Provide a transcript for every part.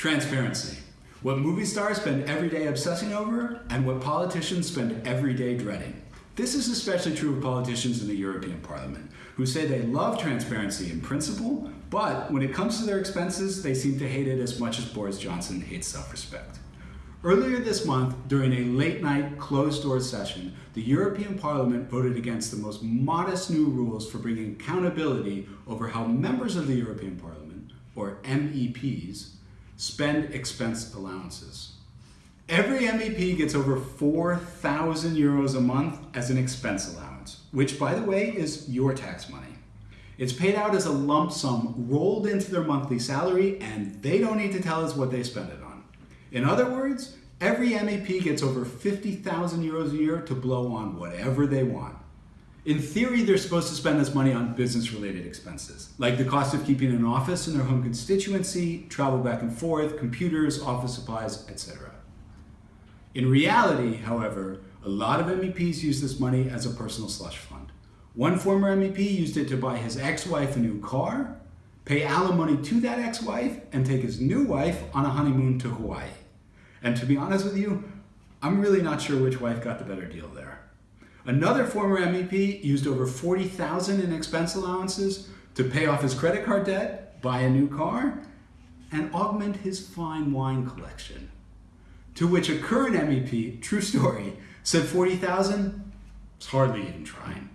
Transparency. What movie stars spend every day obsessing over and what politicians spend every day dreading. This is especially true of politicians in the European Parliament, who say they love transparency in principle, but when it comes to their expenses, they seem to hate it as much as Boris Johnson hates self-respect. Earlier this month, during a late-night, closed-door session, the European Parliament voted against the most modest new rules for bringing accountability over how members of the European Parliament, or MEPs, spend expense allowances. Every MEP gets over 4,000 euros a month as an expense allowance, which by the way is your tax money. It's paid out as a lump sum rolled into their monthly salary and they don't need to tell us what they spend it on. In other words, every MEP gets over 50,000 euros a year to blow on whatever they want. In theory, they're supposed to spend this money on business-related expenses, like the cost of keeping an office in their home constituency, travel back and forth, computers, office supplies, etc. In reality, however, a lot of MEPs use this money as a personal slush fund. One former MEP used it to buy his ex-wife a new car, pay alimony to that ex-wife, and take his new wife on a honeymoon to Hawaii. And to be honest with you, I'm really not sure which wife got the better deal there. Another former MEP used over 40,000 in expense allowances to pay off his credit card debt, buy a new car, and augment his fine wine collection. To which a current MEP, true story, said 40,000 is hardly even trying.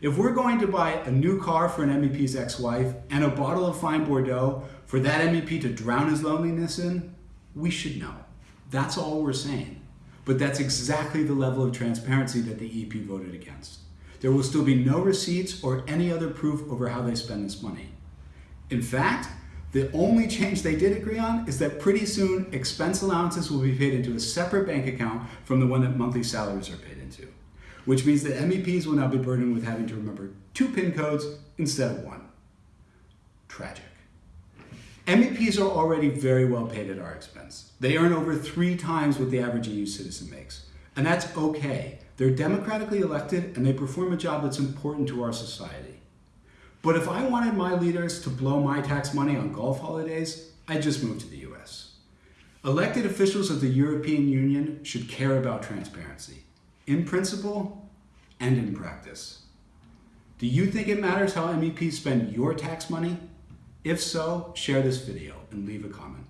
If we're going to buy a new car for an MEP's ex-wife and a bottle of fine Bordeaux for that MEP to drown his loneliness in, we should know. That's all we're saying. But that's exactly the level of transparency that the EP voted against. There will still be no receipts or any other proof over how they spend this money. In fact, the only change they did agree on is that pretty soon expense allowances will be paid into a separate bank account from the one that monthly salaries are paid into, which means that MEPs will now be burdened with having to remember two PIN codes instead of one. Tragic. MEPs are already very well paid at our expense. They earn over three times what the average EU citizen makes. And that's okay. They're democratically elected and they perform a job that's important to our society. But if I wanted my leaders to blow my tax money on golf holidays, I'd just move to the US. Elected officials of the European Union should care about transparency, in principle and in practice. Do you think it matters how MEPs spend your tax money? If so, share this video and leave a comment.